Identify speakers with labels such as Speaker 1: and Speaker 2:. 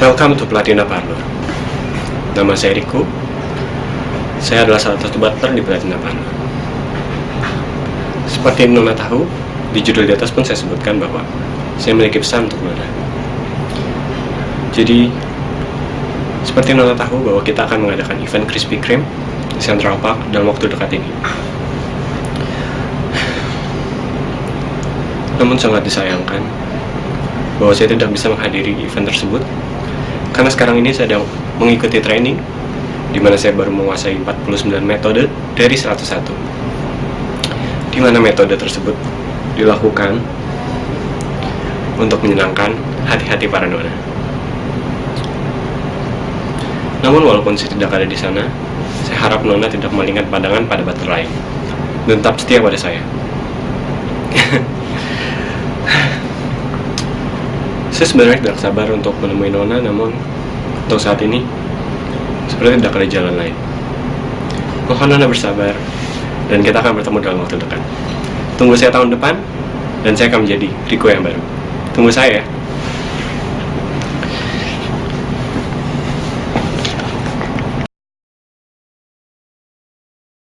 Speaker 1: Welcome to Platina Parlor. Nama saya Riku. Saya adalah salah satu butler di Platina Parlor. Seperti yang Nona tahu, di judul di atas pun saya sebutkan bahwa saya memiliki pesan untuk Nona. Jadi, seperti yang Nona tahu bahwa kita akan mengadakan event Krispy Kreme di Central Park dalam waktu dekat ini. Namun sangat disayangkan bahwa saya tidak bisa menghadiri event tersebut karena sekarang ini saya sedang mengikuti training di mana saya baru menguasai 49 metode dari 101 di mana metode tersebut dilakukan untuk menyenangkan hati-hati para nona namun walaupun saya tidak ada di sana saya harap nona tidak mengingat pandangan pada lain. Dan tetap setia pada saya saya sebenarnya tidak sabar untuk menemui Nona, namun untuk saat ini seperti tidak ada jalan lain. Mohon Nona bersabar, dan kita akan bertemu dalam waktu dekat. Tunggu saya tahun depan, dan saya akan menjadi Riko yang baru. Tunggu saya.